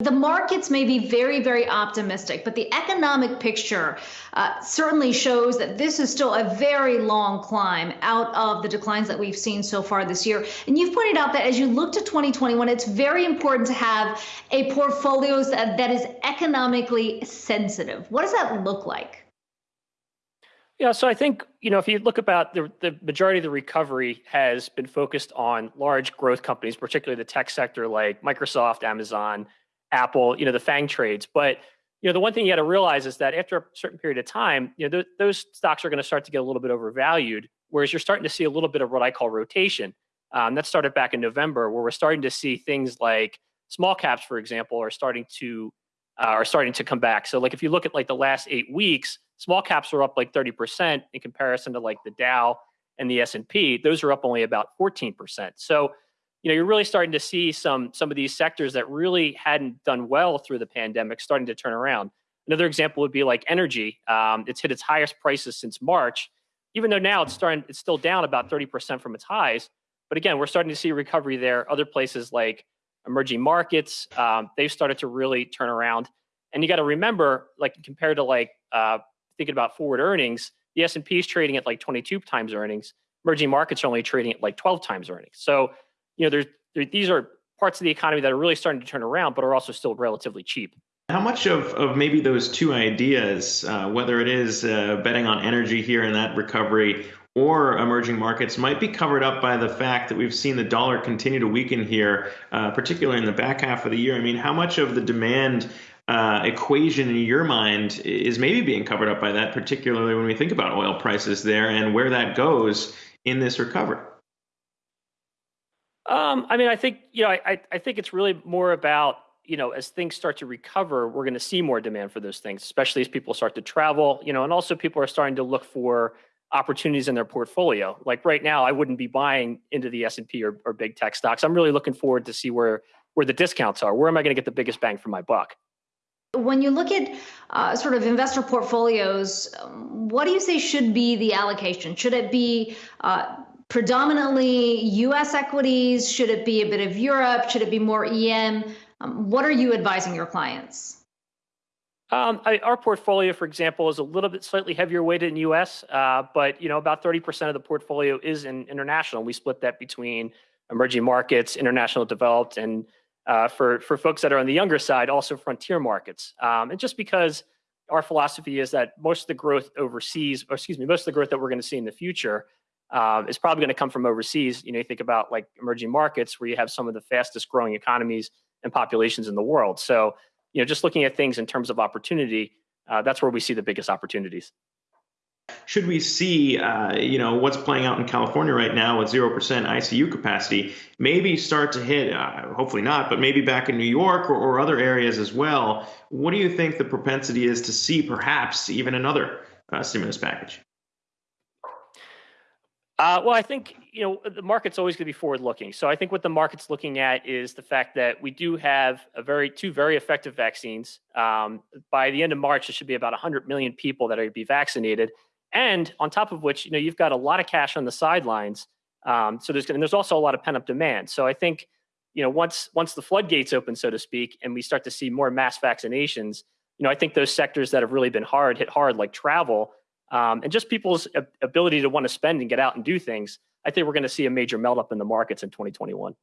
The markets may be very, very optimistic, but the economic picture uh, certainly shows that this is still a very long climb out of the declines that we've seen so far this year. And you've pointed out that as you look to 2021, it's very important to have a portfolio that, that is economically sensitive. What does that look like? Yeah, so I think, you know, if you look about the, the majority of the recovery has been focused on large growth companies, particularly the tech sector like Microsoft, Amazon, Apple, you know, the FANG trades. But you know, the one thing you got to realize is that after a certain period of time, you know, th- those stocks are going to start to get a little bit overvalued. Whereas you're starting to see a little bit of what I call rotation. Um, that started back in November, where we're starting to see things like small caps, for example, are starting to uh, are starting to come back. So, like if you look at like the last eight weeks, small caps are up like 30% in comparison to like the Dow and the S&P. Those are up only about 14%. So you know you're really starting to see some some of these sectors that really hadn't done well through the pandemic starting to turn around. Another example would be like energy. Um, it's hit its highest prices since march even though now it's starting it's still down about 30% from its highs. But again we're starting to see recovery there. Other places like emerging markets um, they've started to really turn around. And you got to remember like compared to like uh, thinking about forward earnings the s&p is trading at like 22 times earnings. Emerging markets are only trading at like 12 times earnings. So you know, there's there, these are parts of the economy that are really starting to turn around, but are also still relatively cheap. How much of, of maybe those two ideas, uh, whether it is uh, betting on energy here in that recovery or emerging markets, might be covered up by the fact that we've seen the dollar continue to weaken here, uh, particularly in the back half of the year? I mean, how much of the demand uh, equation in your mind is maybe being covered up by that, particularly when we think about oil prices there and where that goes in this recovery? Um, I mean, I think you know, I I think it's really more about you know, as things start to recover, we're going to see more demand for those things, especially as people start to travel. You know, and also people are starting to look for opportunities in their portfolio. Like right now, I wouldn't be buying into the S and P or, or big tech stocks. I'm really looking forward to see where where the discounts are. Where am I going to get the biggest bang for my buck? When you look at uh, sort of investor portfolios, what do you say should be the allocation? Should it be uh, predominantly US equities? Should it be a bit of Europe? Should it be more EM? Um, what are you advising your clients? Um, I, our portfolio, for example, is a little bit slightly heavier weighted in U.S., uh, but you know about 30% of the portfolio is in international. We split that between emerging markets, international developed, and uh, for for folks that are on the younger side, also frontier markets. Um, and just because our philosophy is that most of the growth overseas, or excuse me, most of the growth that we're going to see in the future um, is probably going to come from overseas. You know, you think about like emerging markets where you have some of the fastest growing economies and populations in the world. So, you know, just looking at things in terms of opportunity, uh, that's where we see the biggest opportunities. Should we see, uh, you know, what's playing out in California right now with 0% ICU capacity, maybe start to hit, uh, hopefully not, but maybe back in New York or, or other areas as well? What do you think the propensity is to see perhaps even another uh, stimulus package? Uh, well, I think you know the market's always going to be forward-looking. So I think what the market's looking at is the fact that we do have a very two very effective vaccines. Um, by the end of March, it should be about 100 million people that are going to be vaccinated, and on top of which, you know, you've got a lot of cash on the sidelines. Um, so there's and there's also a lot of pent-up demand. So I think you know once once the floodgates open, so to speak, and we start to see more mass vaccinations, you know, I think those sectors that have really been hard hit hard, like travel um, and just people's ability to want to spend and get out and do things, I think we're going to see a major melt up in the markets in 2021.